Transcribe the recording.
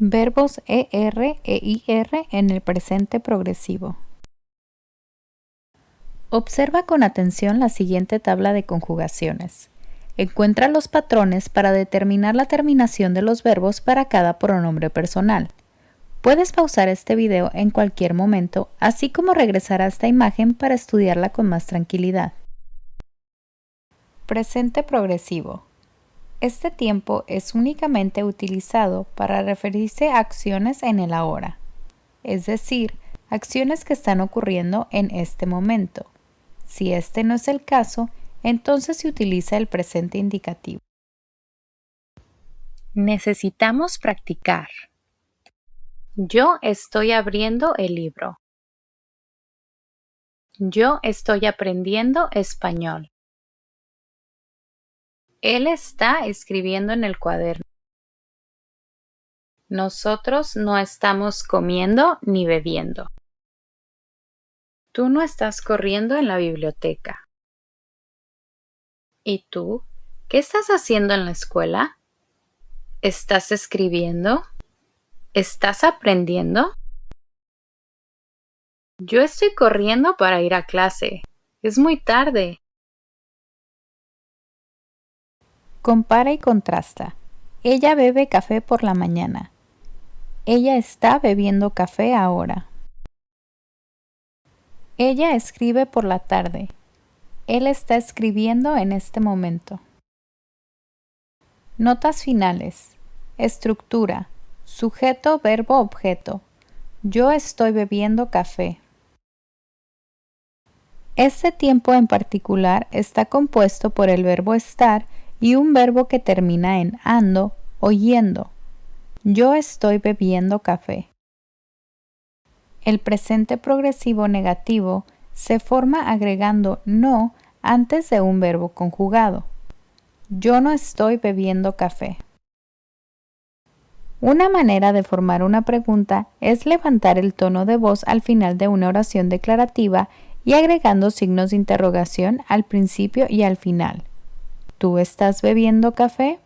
Verbos ER e IR en el presente progresivo. Observa con atención la siguiente tabla de conjugaciones. Encuentra los patrones para determinar la terminación de los verbos para cada pronombre personal. Puedes pausar este video en cualquier momento, así como regresar a esta imagen para estudiarla con más tranquilidad. Presente progresivo. Este tiempo es únicamente utilizado para referirse a acciones en el ahora, es decir, acciones que están ocurriendo en este momento. Si este no es el caso, entonces se utiliza el presente indicativo. Necesitamos practicar. Yo estoy abriendo el libro. Yo estoy aprendiendo español. Él está escribiendo en el cuaderno. Nosotros no estamos comiendo ni bebiendo. Tú no estás corriendo en la biblioteca. ¿Y tú? ¿Qué estás haciendo en la escuela? ¿Estás escribiendo? ¿Estás aprendiendo? Yo estoy corriendo para ir a clase. Es muy tarde. Compara y contrasta. Ella bebe café por la mañana. Ella está bebiendo café ahora. Ella escribe por la tarde. Él está escribiendo en este momento. Notas finales. Estructura. Sujeto, verbo, objeto. Yo estoy bebiendo café. Este tiempo en particular está compuesto por el verbo estar y un verbo que termina en ando o yendo. Yo estoy bebiendo café. El presente progresivo negativo se forma agregando no antes de un verbo conjugado. Yo no estoy bebiendo café. Una manera de formar una pregunta es levantar el tono de voz al final de una oración declarativa y agregando signos de interrogación al principio y al final. ¿Tú estás bebiendo café?